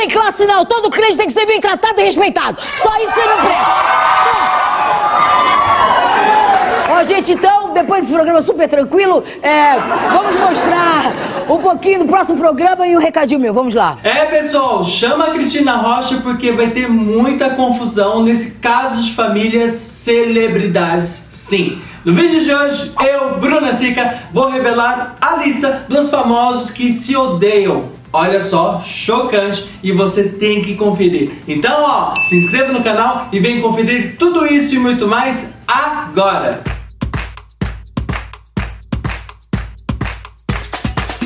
tem classe não. Todo crente tem que ser bem tratado e respeitado. Só isso você não presta. Ó, gente, então, depois desse programa super tranquilo, é, vamos mostrar um pouquinho do próximo programa e um recadinho meu. Vamos lá. É, pessoal, chama a Cristina Rocha porque vai ter muita confusão nesse caso de famílias celebridades, sim. No vídeo de hoje, eu, Bruna Sica, vou revelar a lista dos famosos que se odeiam. Olha só, chocante e você tem que conferir. Então, ó, se inscreva no canal e vem conferir tudo isso e muito mais agora.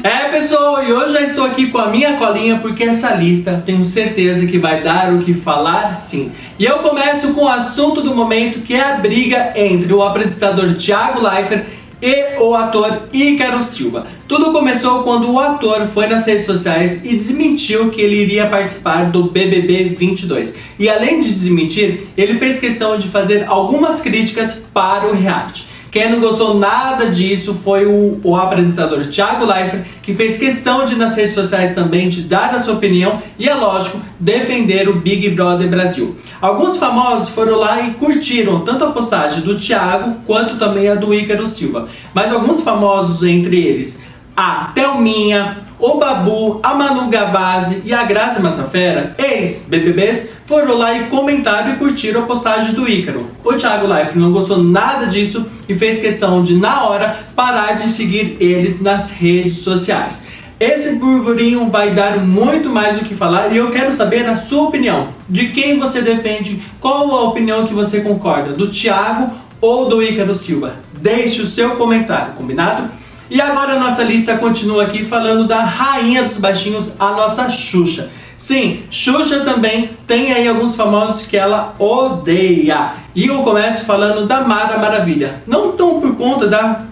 É pessoal, e hoje já estou aqui com a minha colinha porque essa lista tenho certeza que vai dar o que falar sim. E eu começo com o assunto do momento que é a briga entre o apresentador Thiago Leifert e o ator Ícaro Silva. Tudo começou quando o ator foi nas redes sociais e desmentiu que ele iria participar do BBB 22. E além de desmentir, ele fez questão de fazer algumas críticas para o reality. Quem não gostou nada disso foi o, o apresentador Thiago Leifert, que fez questão de nas redes sociais também de dar a sua opinião e, é lógico, defender o Big Brother Brasil. Alguns famosos foram lá e curtiram tanto a postagem do Thiago quanto também a do Ícaro Silva. Mas alguns famosos, entre eles a Thelminha, o Babu, a Manu Gavazzi e a Graça Massafera, ex-BBBs, foram lá e comentaram e curtiram a postagem do Ícaro. O Thiago Life não gostou nada disso e fez questão de, na hora, parar de seguir eles nas redes sociais. Esse burburinho vai dar muito mais do que falar e eu quero saber a sua opinião. De quem você defende, qual a opinião que você concorda, do Thiago ou do Ícaro Silva? Deixe o seu comentário, combinado? E agora a nossa lista continua aqui falando da rainha dos baixinhos, a nossa Xuxa. Sim, Xuxa também tem aí alguns famosos que ela odeia. E eu começo falando da Mara Maravilha. Não tão por conta da,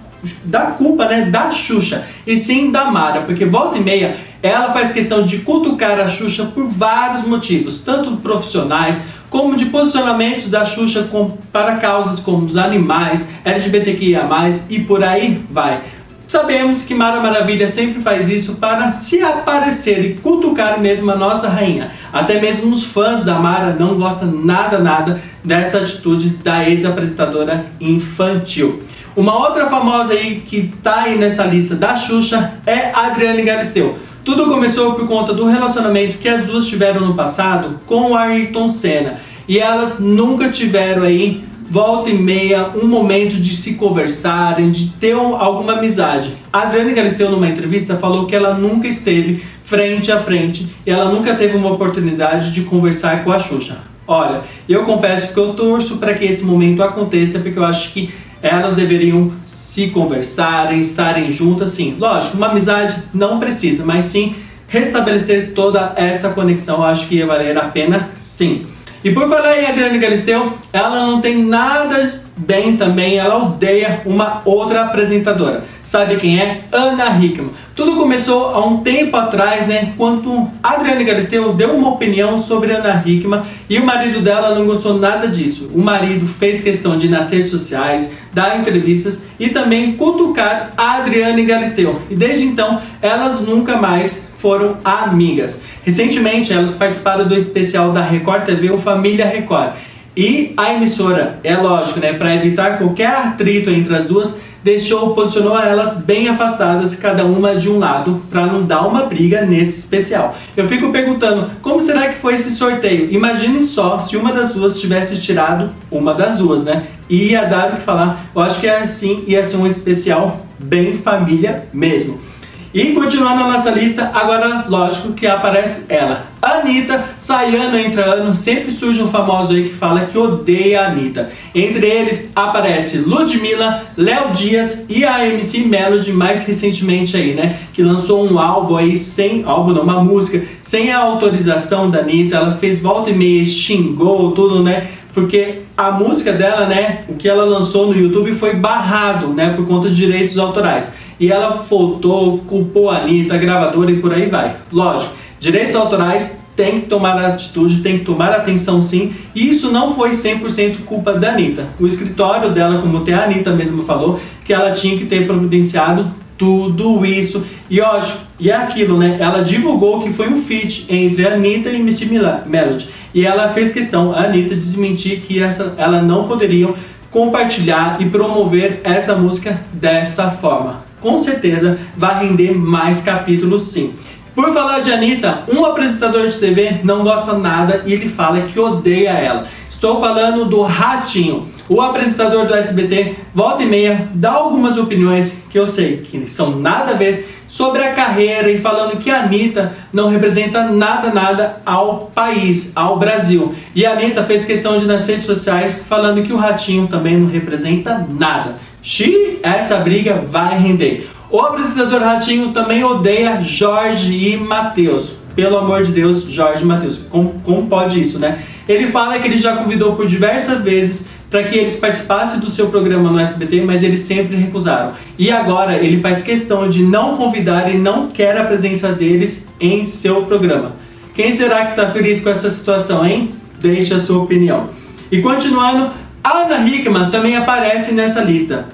da culpa né, da Xuxa, e sim da Mara, porque volta e meia ela faz questão de cutucar a Xuxa por vários motivos, tanto profissionais como de posicionamentos da Xuxa com, para causas como os animais, LGBTQIA+, e por aí vai. Sabemos que Mara Maravilha sempre faz isso para se aparecer e cutucar mesmo a nossa rainha. Até mesmo os fãs da Mara não gostam nada, nada dessa atitude da ex-apresentadora infantil. Uma outra famosa aí que tá aí nessa lista da Xuxa é Adriane Galisteu. Tudo começou por conta do relacionamento que as duas tiveram no passado com o Ayrton Senna. E elas nunca tiveram aí volta e meia, um momento de se conversarem, de ter alguma amizade. A Adriane Galisteu, numa entrevista, falou que ela nunca esteve frente a frente e ela nunca teve uma oportunidade de conversar com a Xuxa. Olha, eu confesso que eu torço para que esse momento aconteça, porque eu acho que elas deveriam se conversarem, estarem juntas, sim. Lógico, uma amizade não precisa, mas sim restabelecer toda essa conexão, eu acho que ia valer a pena, sim. E por falar em Adriane Galisteu, ela não tem nada bem também, ela odeia uma outra apresentadora. Sabe quem é? Ana Hickman. Tudo começou há um tempo atrás, né, quando Adriane Galisteu deu uma opinião sobre Ana Hickman e o marido dela não gostou nada disso. O marido fez questão de ir nas redes sociais, dar entrevistas e também cutucar a Adriane Galisteu. E desde então, elas nunca mais foram amigas. Recentemente, elas participaram do especial da Record TV, o Família Record. E a emissora, é lógico, né, para evitar qualquer atrito entre as duas, deixou, posicionou elas bem afastadas, cada uma de um lado, para não dar uma briga nesse especial. Eu fico perguntando, como será que foi esse sorteio? Imagine só se uma das duas tivesse tirado uma das duas, né? Ia dar o que falar. Eu acho que é assim, ia ser um especial bem família mesmo. E continuando a nossa lista, agora lógico que aparece ela. Anitta, sai ano entra ano, sempre surge um famoso aí que fala que odeia a Anitta. Entre eles aparece Ludmilla, Léo Dias e a MC Melody mais recentemente aí, né? Que lançou um álbum aí sem, álbum não, uma música, sem a autorização da Anitta. Ela fez volta e meia, xingou tudo, né? porque a música dela, né, o que ela lançou no YouTube foi barrado, né, por conta de direitos autorais e ela faltou, culpou a Anitta, a gravadora e por aí vai. Lógico, direitos autorais tem que tomar atitude, tem que tomar atenção sim, e isso não foi 100% culpa da Anitta. O escritório dela, como até a Anitta mesmo falou, que ela tinha que ter providenciado tudo isso. E ó, e é aquilo, né? Ela divulgou que foi um feat entre a Anitta e Missy Melody. E ela fez questão, a Anitta, desmentir que essa, ela não poderiam compartilhar e promover essa música dessa forma. Com certeza vai render mais capítulos sim. Por falar de Anitta, um apresentador de TV não gosta nada e ele fala que odeia ela. Estou falando do Ratinho. O apresentador do SBT, volta e meia, dá algumas opiniões que eu sei que são nada a ver sobre a carreira e falando que a Anitta não representa nada, nada ao país, ao Brasil. E a Anitta fez questão de nas redes sociais falando que o Ratinho também não representa nada. Xi, essa briga vai render. O apresentador Ratinho também odeia Jorge e Matheus. Pelo amor de Deus, Jorge e Matheus. Como, como pode isso, né? Ele fala que ele já convidou por diversas vezes para que eles participassem do seu programa no SBT, mas eles sempre recusaram. E agora ele faz questão de não convidar e não quer a presença deles em seu programa. Quem será que está feliz com essa situação, hein? Deixe a sua opinião. E continuando, Ana Hickman também aparece nessa lista.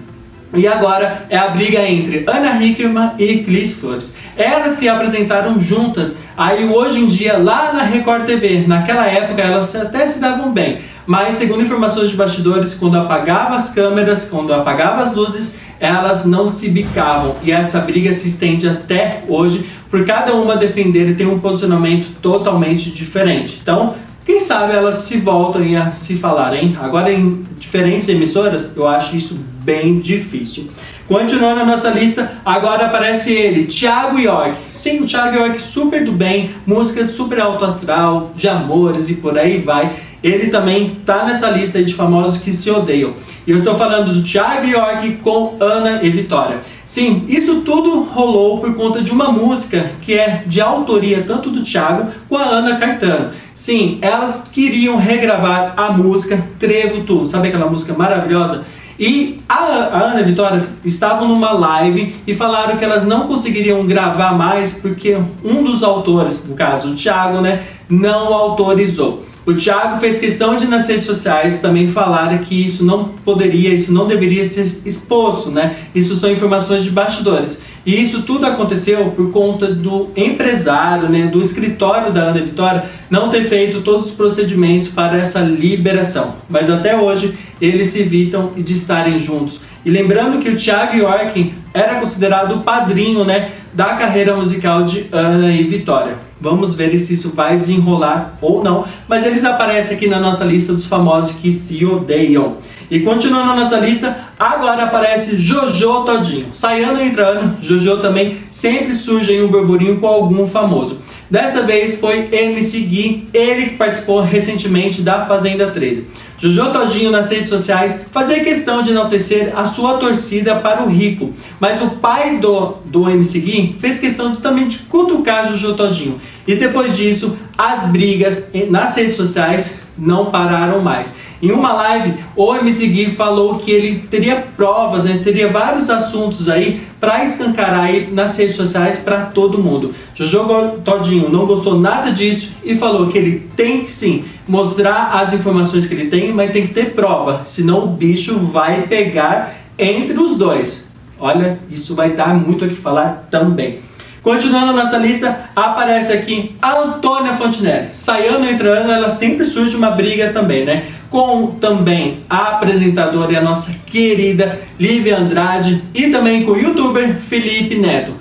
E agora é a briga entre Ana Hickman e Clis Flores. Elas que apresentaram juntas, aí hoje em dia lá na Record TV. Naquela época elas até se davam bem, mas segundo informações de bastidores, quando apagava as câmeras, quando apagava as luzes, elas não se bicavam. E essa briga se estende até hoje, por cada uma defender e tem um posicionamento totalmente diferente. Então, quem sabe elas se voltam a se falar, hein? Agora em diferentes emissoras, eu acho isso bem difícil. Continuando a nossa lista, agora aparece ele, Thiago York. Sim, o Thiago York super do bem, músicas super alto astral, de amores e por aí vai. Ele também tá nessa lista de famosos que se odeiam. E eu estou falando do Thiago York com Ana e Vitória. Sim, isso tudo rolou por conta de uma música que é de autoria tanto do Thiago com a Ana Caetano. Sim, elas queriam regravar a música Trevo Tu, sabe aquela música maravilhosa? E a, Ana e a Vitória estavam numa live e falaram que elas não conseguiriam gravar mais porque um dos autores, no caso o Thiago, né, não autorizou. O Thiago fez questão de nas redes sociais também falar que isso não poderia, isso não deveria ser exposto, né? Isso são informações de bastidores. E isso tudo aconteceu por conta do empresário, né, do escritório da Ana Vitória, não ter feito todos os procedimentos para essa liberação. Mas até hoje eles se evitam de estarem juntos. E lembrando que o Thiago York era considerado o padrinho né, da carreira musical de Ana e Vitória. Vamos ver se isso vai desenrolar ou não, mas eles aparecem aqui na nossa lista dos famosos que se odeiam. E continuando a nossa lista, agora aparece Jojo Todinho. Sai ano entre ano, Jojo também sempre surge em um burburinho com algum famoso. Dessa vez foi MC Gui, ele que participou recentemente da Fazenda 13. Jojo Todinho nas redes sociais fazia questão de enaltecer a sua torcida para o Rico, mas o pai do, do MC Gui fez questão de, também de cutucar Jojo Todinho. E depois disso, as brigas nas redes sociais não pararam mais. Em uma live, o MC Gui falou que ele teria provas, né, teria vários assuntos aí para escancarar aí nas redes sociais para todo mundo. Jojo Todinho não gostou nada disso e falou que ele tem que sim mostrar as informações que ele tem, mas tem que ter prova, senão o bicho vai pegar entre os dois. Olha, isso vai dar muito o que falar também. Continuando a nossa lista, aparece aqui a Antônia Fontinelli. Sai ano entre ano, ela sempre surge uma briga também, né? Com também a apresentadora e a nossa querida Lívia Andrade e também com o youtuber Felipe Neto.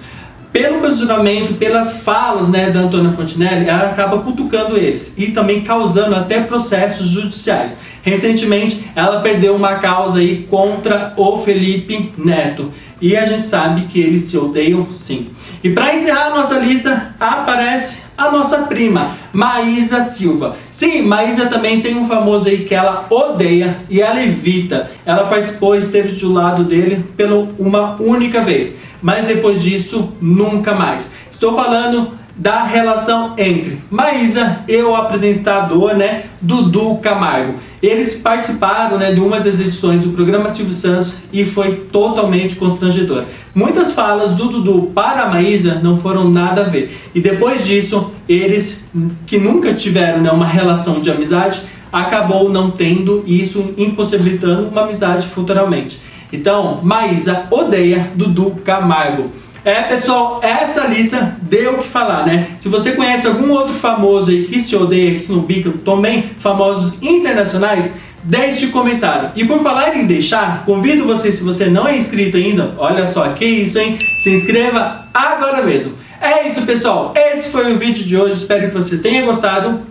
Pelo posicionamento, pelas falas né, da Antônia Fontinelli, ela acaba cutucando eles e também causando até processos judiciais. Recentemente, ela perdeu uma causa aí contra o Felipe Neto. E a gente sabe que eles se odeiam sim. E para encerrar a nossa lista, aparece a nossa prima, Maísa Silva. Sim, Maísa também tem um famoso aí que ela odeia e ela evita. Ela participou e esteve do lado dele pela uma única vez. Mas depois disso, nunca mais. Estou falando da relação entre Maísa e o apresentador, né, Dudu Camargo. Eles participaram, né, de uma das edições do programa Silvio Santos e foi totalmente constrangedor. Muitas falas do Dudu para a Maísa não foram nada a ver. E depois disso, eles que nunca tiveram, né, uma relação de amizade, acabou não tendo isso impossibilitando uma amizade futuramente. Então, Maísa odeia Dudu Camargo. É, pessoal, essa lista deu o que falar, né? Se você conhece algum outro famoso aí que se odeia, que se não bica, também famosos internacionais, deixe o comentário. E por falar em deixar, convido você, se você não é inscrito ainda, olha só, que isso, hein? Se inscreva agora mesmo. É isso, pessoal. Esse foi o vídeo de hoje. Espero que você tenha gostado.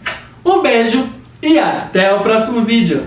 Um beijo e até o próximo vídeo.